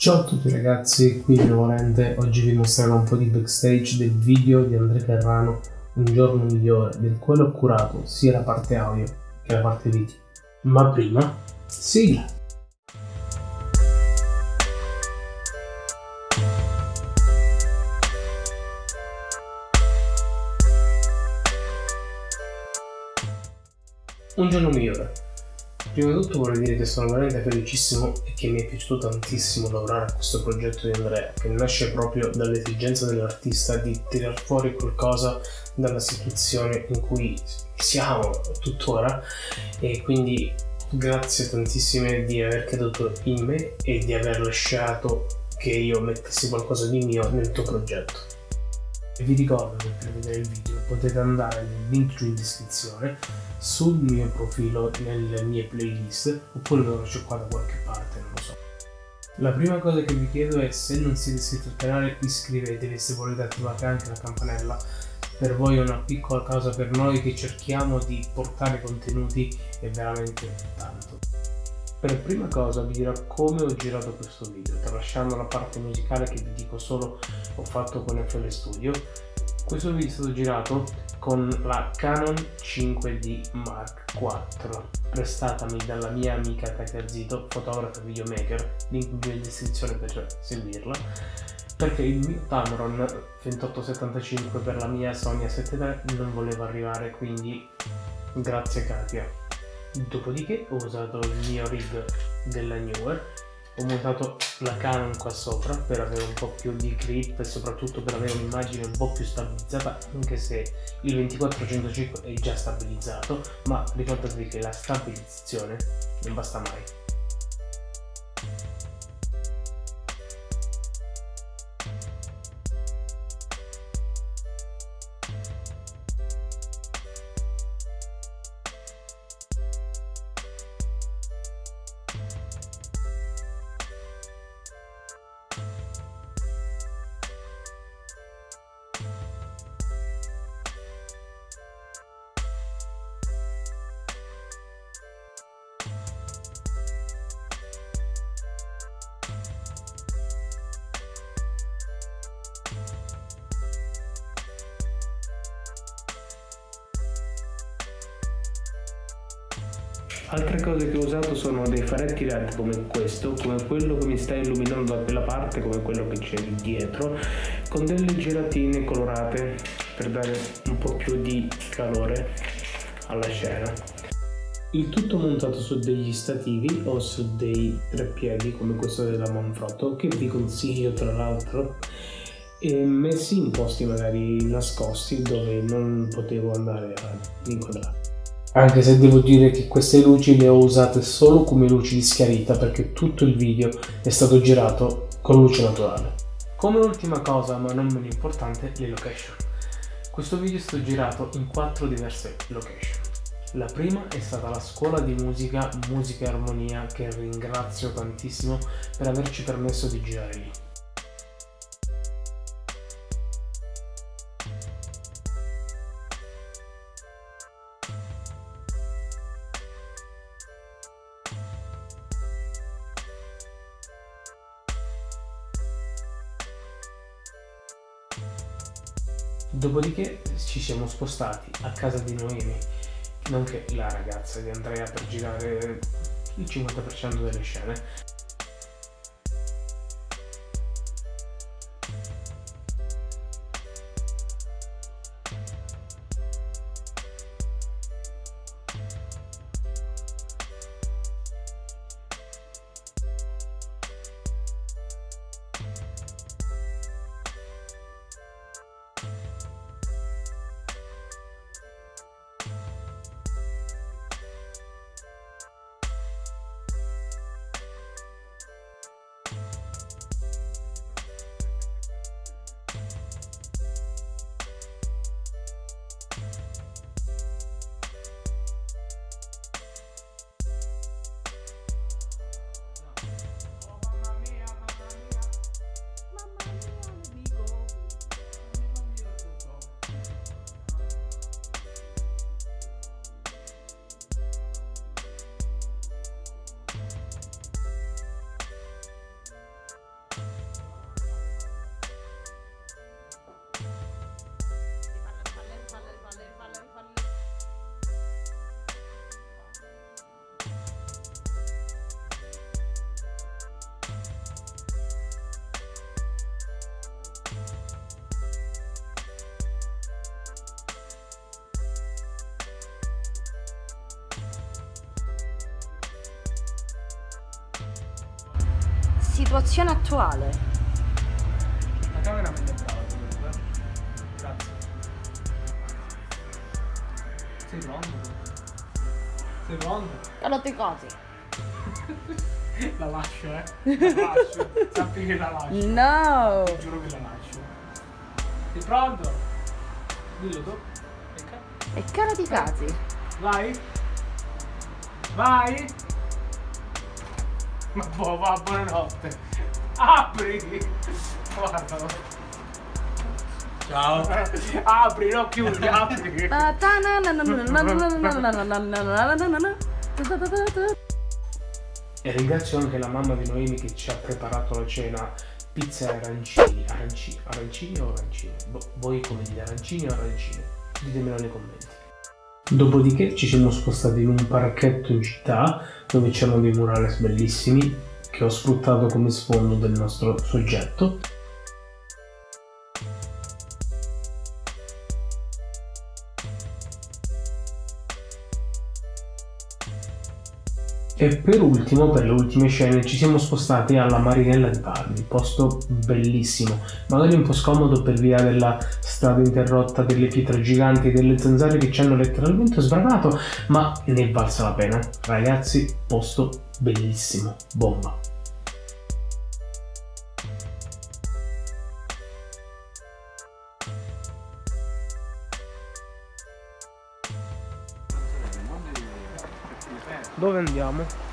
Ciao a tutti ragazzi, qui Volente, oggi vi mostrerò un po' di backstage del video di Andrea Carrano Un giorno migliore, del quale ho curato sia la parte audio che la parte video. Ma prima, sigla! Un giorno migliore Prima di tutto vorrei dire che sono veramente felicissimo e che mi è piaciuto tantissimo lavorare a questo progetto di Andrea, che nasce proprio dall'esigenza dell'artista di tirar fuori qualcosa dalla situazione in cui siamo tuttora e quindi grazie tantissime di aver creduto in me e di aver lasciato che io mettessi qualcosa di mio nel tuo progetto. Vi ricordo che per vedere il video potete andare nel link in descrizione sul mio profilo nelle mie playlist oppure lo lascio qua da qualche parte, non lo so. La prima cosa che vi chiedo è se non siete iscritti al canale iscrivetevi e se volete attivate anche la campanella per voi è una piccola cosa per noi che cerchiamo di portare contenuti è veramente tanto. Per prima cosa vi dirò come ho girato questo video, tralasciando la parte musicale che vi dico solo ho fatto con FL Studio. Questo video è stato girato con la Canon 5D Mark IV, prestatami dalla mia amica Katia Zito, fotografa e videomaker, link in descrizione per seguirla, perché il mio Tamron 2875 per la mia Sony A7 non voleva arrivare, quindi grazie Katia. Dopodiché ho usato il mio rig della Newer, ho montato la Canon qua sopra per avere un po' più di grip e soprattutto per avere un'immagine un po' più stabilizzata anche se il 2405 è già stabilizzato ma ricordatevi che la stabilizzazione non basta mai Altre cose che ho usato sono dei faretti LED come questo, come quello che mi sta illuminando da quella parte, come quello che c'è dietro, con delle gelatine colorate per dare un po' più di calore alla scena. Il tutto montato su degli stativi o su dei treppiedi come questo della Manfrotto che vi consiglio tra l'altro e messi in posti magari nascosti dove non potevo andare a inquadrare anche se devo dire che queste luci le ho usate solo come luci di schiarita perché tutto il video è stato girato con luce naturale. Come ultima cosa, ma non meno importante, le location. Questo video è stato girato in quattro diverse location. La prima è stata la scuola di musica Musica e Armonia che ringrazio tantissimo per averci permesso di girare lì. Dopodiché ci siamo spostati a casa di Noemi, nonché la ragazza di Andrea per girare il 50% delle scene situazione attuale. La cameraman è brava comunque. Grazie. Sei pronto? Sei pronto? Calotte cose. La lascio, eh. La lascio. Sappi che la lascio. No! Ti giuro che la lascio. Sei pronto? Dillo tu. E caro di casi. Vai. Vai. Ma boh, va, buonanotte. Apri! Guardalo. Ciao. apri, no, chiudi, apri. E ringrazio anche la mamma di Noemi che ci ha preparato la cena pizza e arancini. Arancini, arancini o arancini? Bo voi come dite arancini o arancini? Ditemelo nei commenti. Dopodiché ci siamo spostati in un parchetto in città dove c'erano dei murales bellissimi che ho sfruttato come sfondo del nostro soggetto. E per ultimo, per le ultime scene, ci siamo spostati alla Marinella di Palmi, posto bellissimo, magari un po' scomodo per via della strada interrotta, delle pietre giganti, delle zanzare che ci hanno letteralmente sbranato, ma ne è valsa la pena. Ragazzi, posto bellissimo, bomba. Dove andiamo?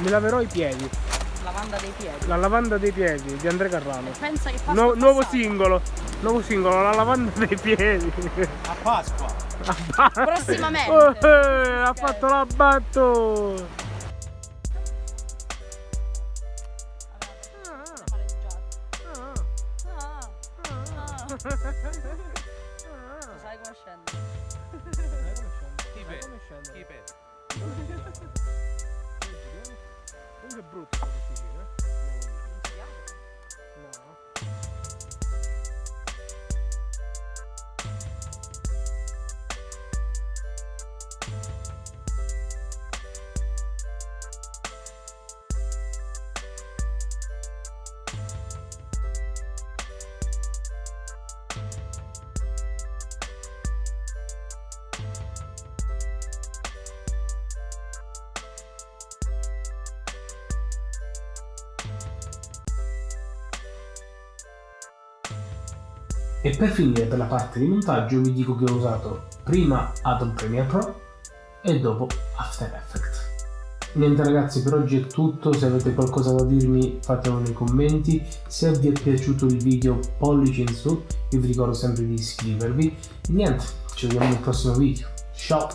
Mi laverò i piedi, Lavanda dei piedi. la lavanda dei piedi di Andrea Carrano. Pensa che Nu- nuovo singolo, nuovo singolo, la lavanda dei piedi. A Pasqua. Prossimamente. Oh, eh, ha fatto la battuta. Sai come scende? Keep it. Keep it. Comunque è brutto Donc, brut, comme tu. E per finire per la parte di montaggio vi dico che ho usato prima Adobe Premiere Pro e dopo After Effects. Niente ragazzi per oggi è tutto, se avete qualcosa da dirmi fatelo nei commenti, se vi è piaciuto il video pollice in su, io vi ricordo sempre di iscrivervi. Niente, ci vediamo nel prossimo video, ciao!